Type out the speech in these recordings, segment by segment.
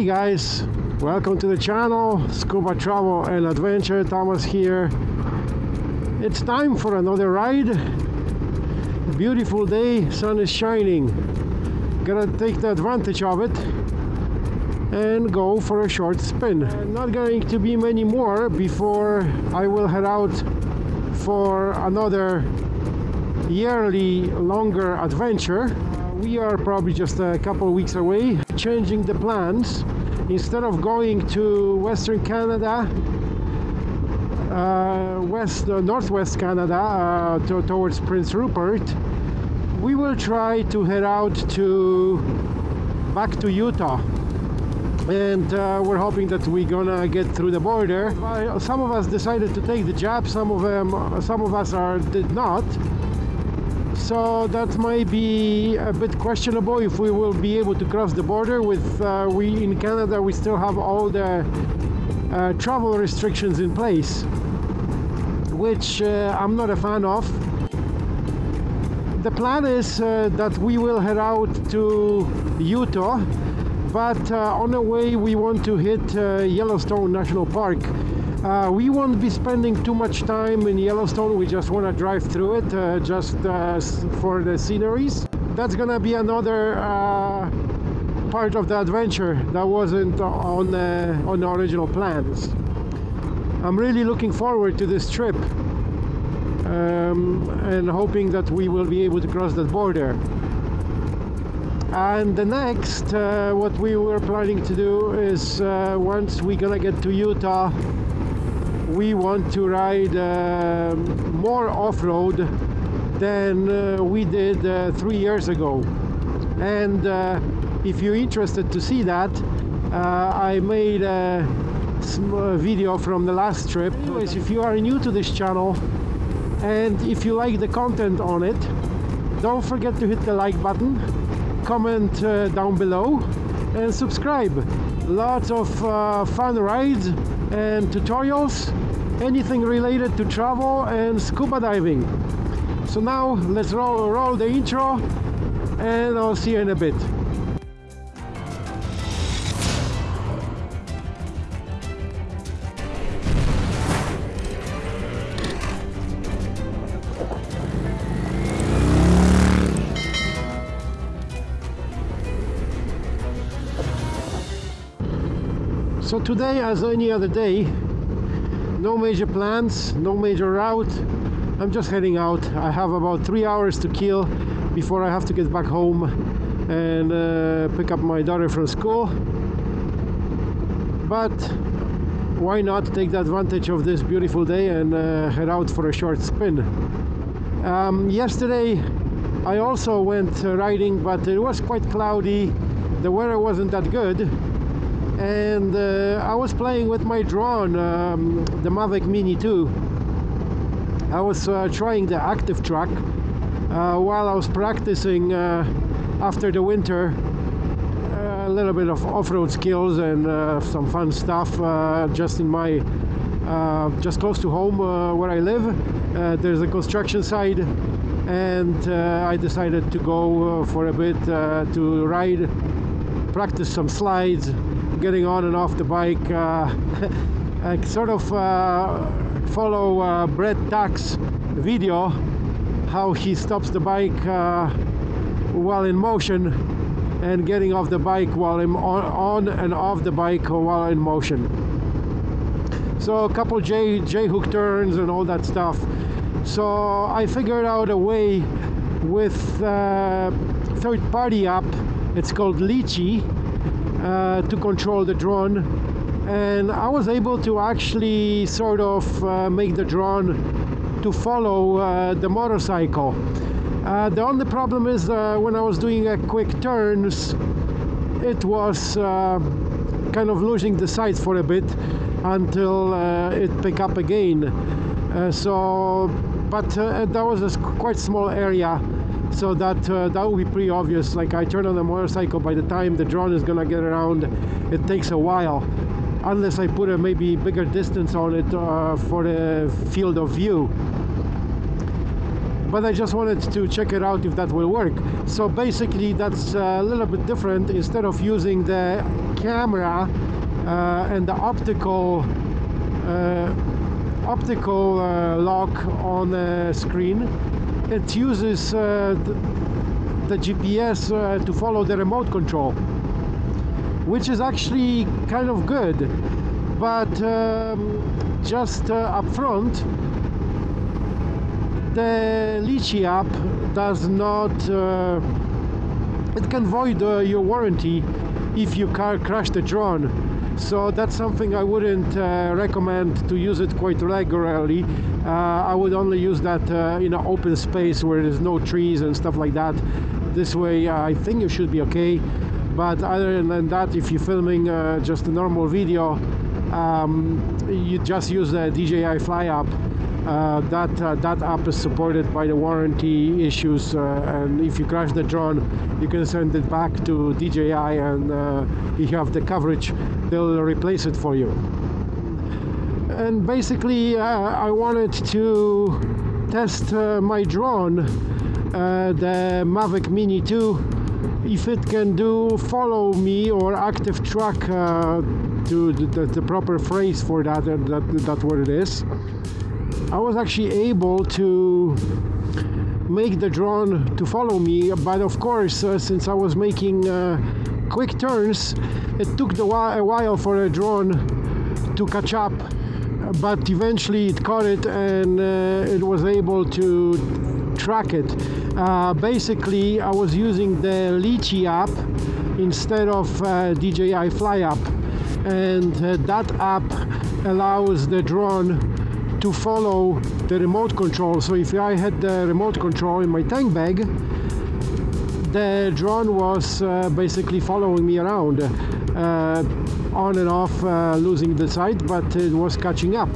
Hey guys, welcome to the channel, Scuba Travel and Adventure, Thomas here. It's time for another ride. Beautiful day, sun is shining. Gonna take the advantage of it and go for a short spin. Not going to be many more before I will head out for another yearly longer adventure. Uh, we are probably just a couple weeks away, changing the plans. Instead of going to Western Canada, uh, west uh, northwest Canada uh, to, towards Prince Rupert, we will try to head out to back to Utah and uh, we're hoping that we're gonna get through the border. Some of us decided to take the jab, some of them, some of us are did not. So that might be a bit questionable if we will be able to cross the border. With uh, we in Canada, we still have all the uh, travel restrictions in place, which uh, I'm not a fan of. The plan is uh, that we will head out to Utah but uh, on the way we want to hit uh, Yellowstone National Park. Uh, we won't be spending too much time in Yellowstone, we just want to drive through it uh, just uh, for the sceneries. That's gonna be another uh, part of the adventure that wasn't on, on the original plans. I'm really looking forward to this trip um, and hoping that we will be able to cross that border and the next uh, what we were planning to do is uh, once we're gonna get to Utah we want to ride uh, more off-road than uh, we did uh, three years ago. And uh, if you're interested to see that I made a video from the last trip. Anyways if you are new to this channel and if you like the content on it don't forget to hit the like button comment uh, down below and subscribe. Lots of uh, fun rides and tutorials anything related to travel and scuba diving. So now let's roll, roll the intro and I'll see you in a bit. So today, as any other day, no major plans, no major route. I'm just heading out. I have about three hours to kill before I have to get back home and uh, pick up my daughter from school. But why not take the advantage of this beautiful day and uh, head out for a short spin. Um, yesterday I also went uh, riding but it was quite cloudy. The weather wasn't that good and uh, I was playing with my drone um, the Mavic Mini 2 I was uh, trying the active track uh, while I was practicing uh, after the winter uh, a little bit of off-road skills and uh, some fun stuff just in my just close to home where I live. There's a construction site and I decided to go for a bit to ride practice some slides getting on and off the bike uh, I sort of uh, follow uh, Bret Tkacs' video how he stops the bike uh, while in motion and getting off the bike while in, on, on and off the bike while in motion. So a couple J, J hook turns and all that stuff. So I figured out a way with uh, third-party app. It's called Litchi uh, to control the drone. And I was able to actually sort of uh, make the drone to follow uh, the motorcycle. Uh, the only problem is uh, when I was doing a quick turns it was uh, kind of losing the sight for a bit until it pick up again. So but that was a quite small area so that uh, that will be pretty obvious. Like I turn on the motorcycle by the time the drone is gonna get around it takes a while. Unless I put a maybe bigger distance on it uh, for the field of view. But I just wanted to check it out if that will work. So basically that's a little bit different. Instead of using the camera uh, and the optical uh, optical uh, lock on the screen it uses uh, the, the, GPS uh, to follow the remote control which is actually kind of good but um, just uh, up front the Litchi app does not uh, it can void uh, your warranty if you car crash the drone so that's something I wouldn't uh, recommend to use it quite regularly. Uh, I would only use that uh, in an open space where there's no trees and stuff like that. This way uh, I think you should be okay. But other than that if you're filming uh, just a normal video um, you just use the DJI Fly app uh, that uh, that app is supported by the warranty issues uh, and if you crash the drone you can send it back to DJI and uh, you have the coverage. They'll replace it for you. And basically uh, I wanted to test uh, my drone the Mavic Mini 2 if it can do follow me or active track to the, the, proper phrase for that, that that's what it is I was actually able to make the drone to follow me but of course uh, since I was making uh, quick turns it took a while for the drone to catch up but eventually it caught it and uh, it was able to track it. Uh, basically I was using the Litchi app instead of uh, DJI Fly app and uh, that app allows the drone to follow the remote control. So if I had the remote control in my tank bag, the drone was uh, basically following me around, uh, on and off, uh, losing the sight, but it was catching up.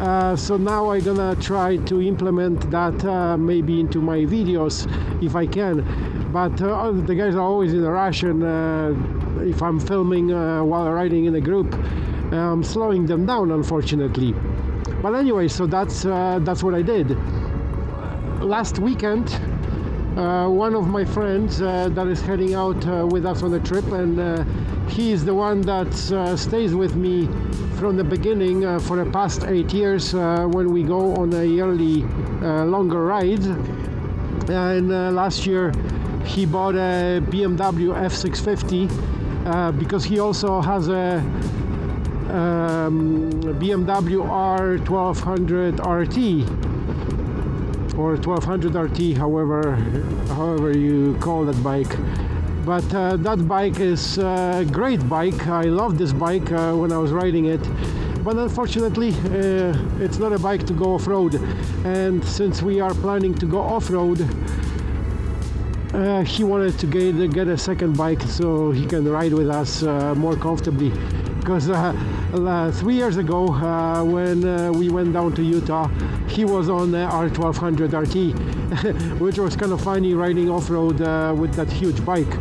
Uh, so now I'm gonna try to implement that uh, maybe into my videos if I can. But uh, the guys are always in a rush, and if I'm filming while riding in a group, I'm slowing them down, unfortunately but anyway so that's uh, that's what I did. Last weekend uh, one of my friends uh, that is heading out uh, with us on the trip and uh, he is the one that uh, stays with me from the beginning for the past eight years when we go on a yearly longer ride. And last year he bought a BMW F650 because he also has a um, BMW R1200 RT or 1200 RT however however you call that bike. But uh, that bike is a great bike. I love this bike uh, when I was riding it. But unfortunately uh, it's not a bike to go off-road. And since we are planning to go off-road uh, he wanted to get, get a second bike so he can ride with us uh, more comfortably. Because uh, three years ago uh, when uh, we went down to Utah he was on the R1200 RT which was kind of funny riding off-road uh, with that huge bike.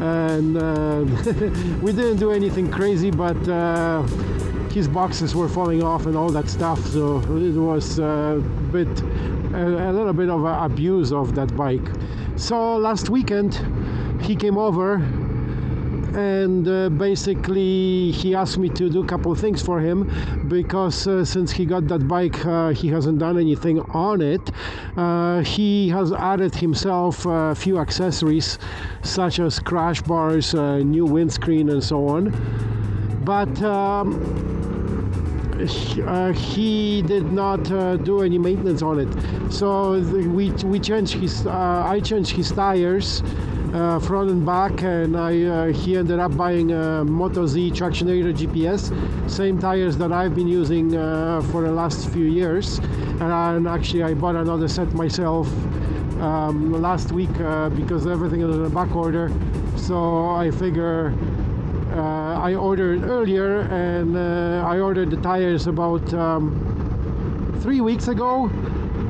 And we didn't do anything crazy but his boxes were falling off and all that stuff. So it was a bit a, a little bit of abuse of that bike so last weekend he came over and uh, basically he asked me to do a couple of things for him because uh, since he got that bike uh, he hasn't done anything on it uh, he has added himself a few accessories such as crash bars uh, new windscreen and so on. But um, uh, he did not uh, do any maintenance on it. So we we changed his uh, I changed his tires uh, front and back and I, uh, he ended up buying a Motoz Tractionator GPS same tires that I've been using for the last few years. And, actually I bought another set myself um, last week because everything is in a back order. So I figure uh, I ordered earlier and uh, I ordered the tires about um, three weeks ago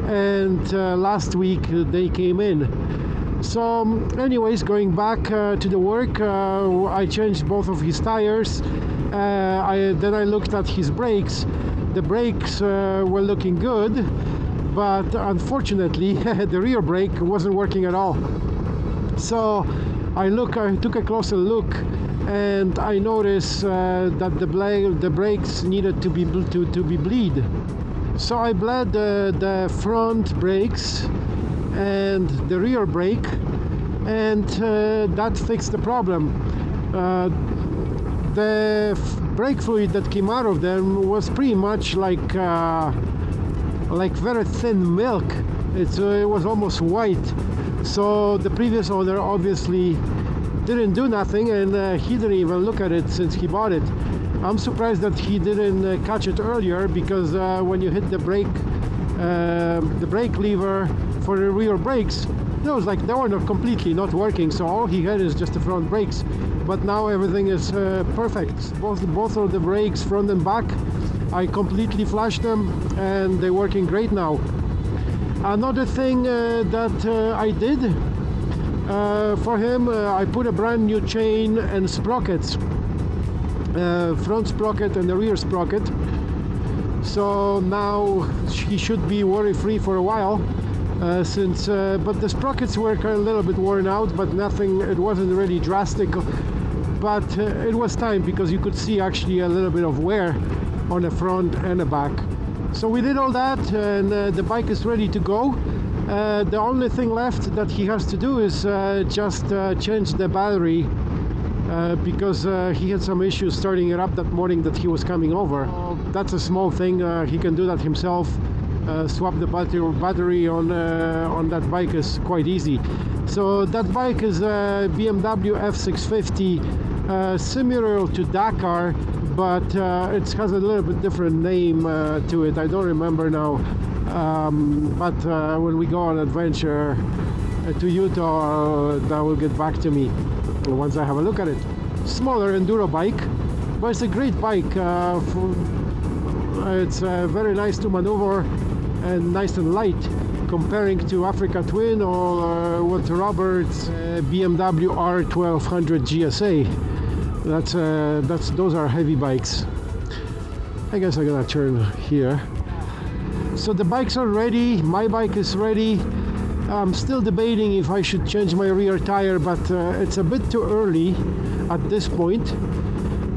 and last week they came in. So um, anyways going back uh, to the work uh, I changed both of his tires. Uh, I, then I looked at his brakes. The brakes uh, were looking good but unfortunately the rear brake wasn't working at all. So I look I took a closer look and I noticed uh, that the, bla- the brakes needed to be to, to be bleed. So I bled the, the front brakes and the rear brake, and uh, that fixed the problem. Uh, the brake fluid that came out of them was pretty much like uh, like very thin milk. It's, uh, it was almost white. So the previous owner obviously didn't do nothing, and uh, he didn't even look at it since he bought it. I'm surprised that he didn't uh, catch it earlier because uh, when you hit the brake, uh, the brake lever for the rear brakes, was like they were not completely not working. So all he had is just the front brakes. But now everything is uh, perfect. Both both of the brakes, front and back, I completely flashed them, and they're working great now. Another thing uh, that uh, I did uh, for him, uh, I put a brand new chain and sprockets, uh, front sprocket and the rear sprocket. So now he should be worry free for a while. Uh, since, uh, but the sprockets were a little bit worn out, but nothing. It wasn't really drastic, but uh, it was time because you could see actually a little bit of wear on the front and the back. So we did all that, and uh, the bike is ready to go. Uh, the only thing left that he has to do is uh, just uh, change the battery uh, because uh, he had some issues starting it up that morning that he was coming over. That's a small thing. Uh, he can do that himself. Swap the battery battery on on that bike is quite easy. So that bike is a BMW F650, uh, similar to Dakar, but it has a little bit different name to it. I don't remember now. Um, but uh, when we go on adventure uh, to Utah, uh, that will get back to me once I have a look at it. Smaller enduro bike, but it's a great bike. Uh, for, it's very nice to maneuver and nice and light comparing to Africa Twin or what Roberts BMW R1200 GSA. That's uh, that's those are heavy bikes. I guess I'm gonna turn here. So the bikes are ready. My bike is ready. I'm still debating if I should change my rear tire, but uh, it's a bit too early at this point.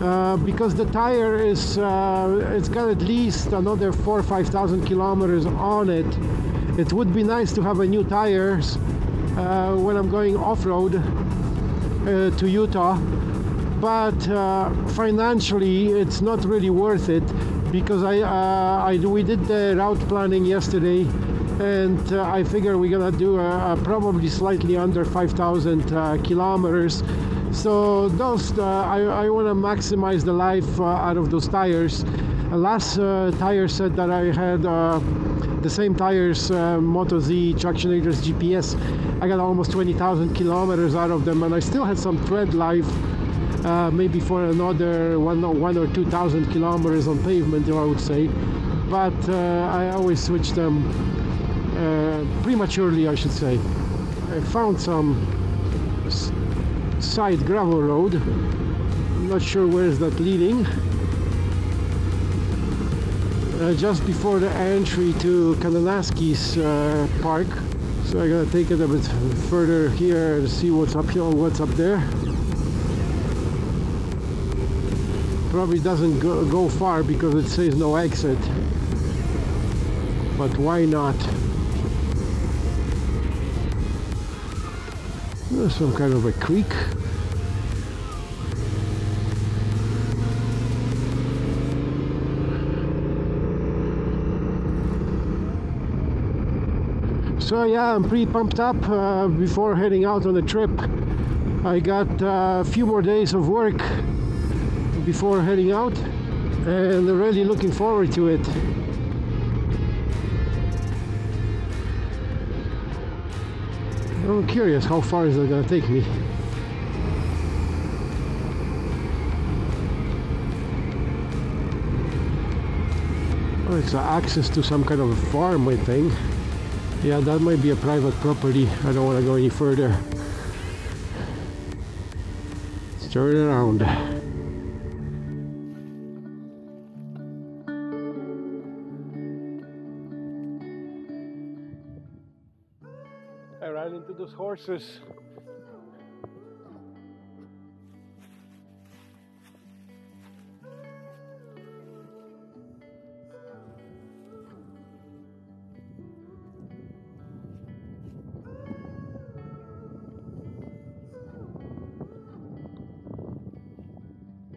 Uh, because the tire is uh, it's got at least another four or five thousand kilometers on it it would be nice to have a new tires uh, when I'm going off-road uh, to Utah but uh, financially it's not really worth it because I, uh, I we did the route planning yesterday and uh, I figure we're gonna do probably slightly under 5,000 uh, kilometers. So those uh, I, I want to maximize the life uh, out of those tires. Last uh, tire set that I had the same tires Motoz Tractionators GPS I got almost 20,000 kilometers out of them and I still had some tread life uh, maybe for another one, one or two thousand kilometers on pavement I would say. But uh, I always switch them uh, prematurely I should say. I found some side gravel road. I'm not sure where is that leading. Uh, just before the entry to Kananaskis uh, Park. So I gotta take it a bit further here and see what's up here what's up there probably doesn't go, go far because it says no exit. But why not? There's some kind of a creek. So yeah I'm pretty pumped up uh, before heading out on the trip. I got uh, a few more days of work before heading out and really looking forward to it. I'm curious how far is it gonna take me. Oh, it's access to some kind of a farm, I think. Yeah, that might be a private property. I don't want to go any further. Let's turn around. horses.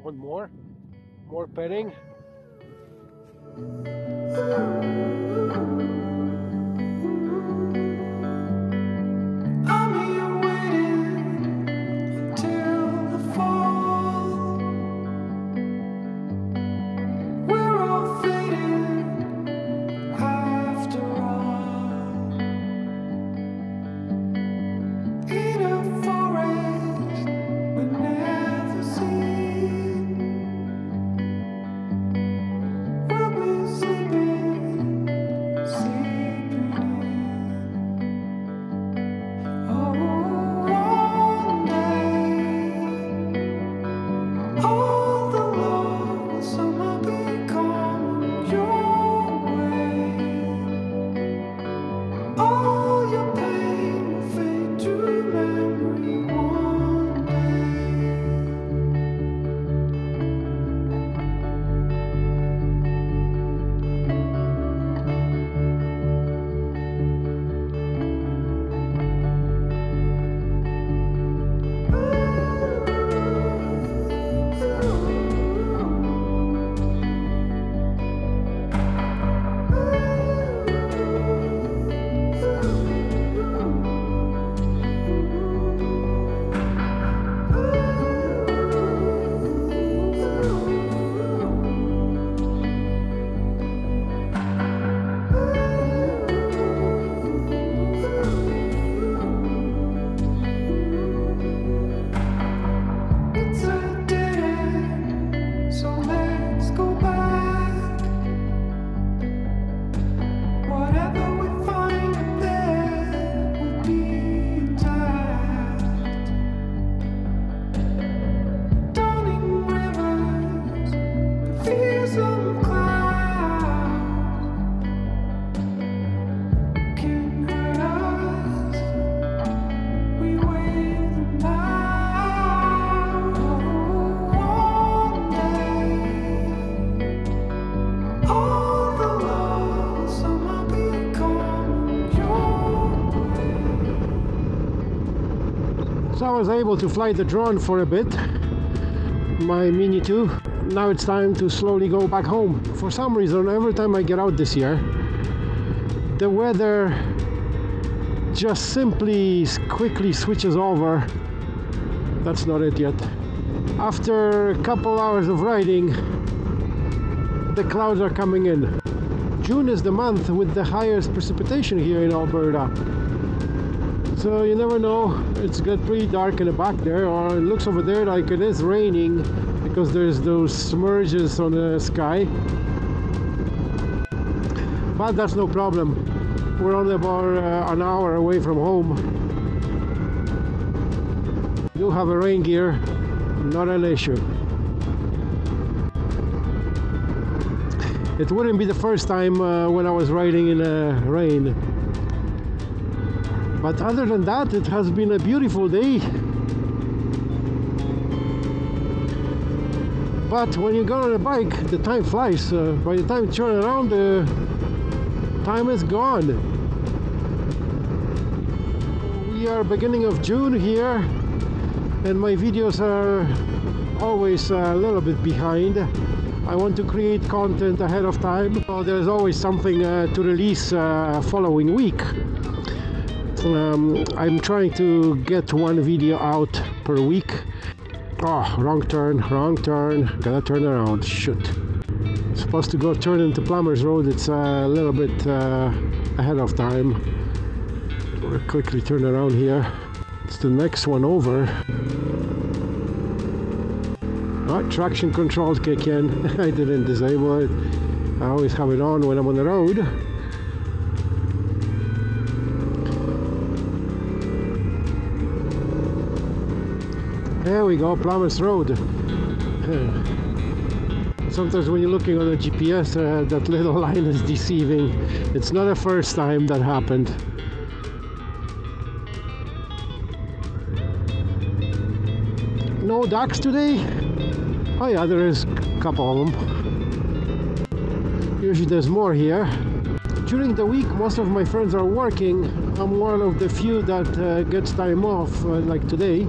One more, more petting. Was able to fly the drone for a bit, my Mini 2. Now it's time to slowly go back home. For some reason, every time I get out this year, the weather just simply quickly switches over. That's not it yet. After a couple hours of riding, the clouds are coming in. June is the month with the highest precipitation here in Alberta. So you never know. It's got pretty dark in the back there, or it looks over there like it is raining because there's those smudges on the sky. But that's no problem. We're only about uh, an hour away from home. Do have a rain gear, not an issue. It wouldn't be the first time uh, when I was riding in uh, rain. But other than that, it has been a beautiful day. But when you go on a bike, the time flies. Uh, by the time you turn around, the time is gone. We are beginning of June here, and my videos are always a little bit behind. I want to create content ahead of time. So there's always something uh, to release uh, following week. Um, I'm trying to get one video out per week. Oh, wrong turn, wrong turn. Gotta turn around. Shoot. Supposed to go turn into Plumbers Road. It's a little bit uh, ahead of time. We'll quickly turn around here. It's the next one over. Oh, traction control kick in. I didn't disable it. I always have it on when I'm on the road. We go, Plumbers Road. Sometimes when you're looking on the GPS, uh, that little line is deceiving. It's not the first time that happened. No ducks today? Oh yeah, there is a couple of them. Usually there's more here. During the week, most of my friends are working. I'm one of the few that uh, gets time off, uh, like today.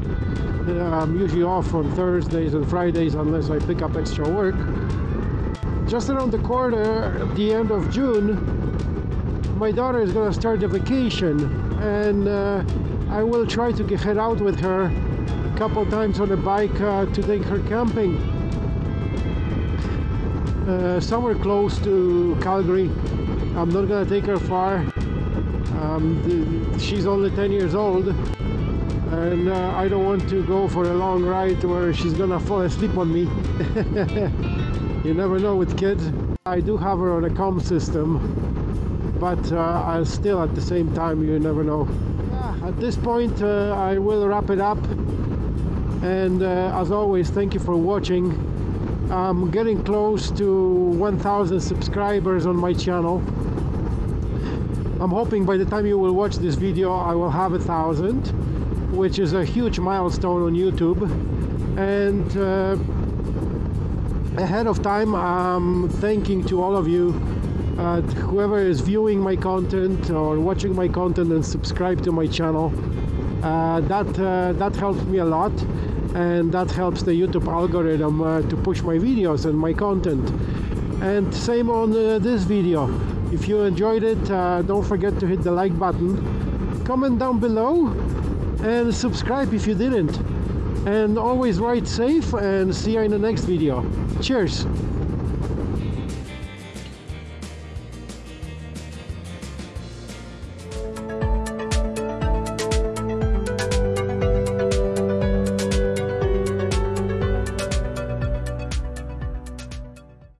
I'm usually off on Thursdays and Fridays unless I pick up extra work. Just around the corner, the end of June, my daughter is gonna start the vacation, and uh, I will try to get head out with her a couple times on a bike uh, to take her camping. Uh, somewhere close to Calgary. I'm not gonna take her far. Um, she's only 10 years old, and uh, I don't want to go for a long ride where she's gonna fall asleep on me. you never know with kids. I do have her on a comm system, but uh, I'll still at the same time, you never know. Yeah, at this point, uh, I will wrap it up. And uh, as always, thank you for watching. I'm getting close to 1000 subscribers on my channel. I'm hoping by the time you will watch this video, I will have a thousand, which is a huge milestone on YouTube. And uh, ahead of time, I'm thanking to all of you, uh, whoever is viewing my content or watching my content and subscribe to my channel. Uh, that uh, that helps me a lot, and that helps the YouTube algorithm uh, to push my videos and my content. And same on uh, this video. If you enjoyed it, don't forget to hit the like button, comment down below, and subscribe if you didn't. And always ride safe and see you in the next video. Cheers!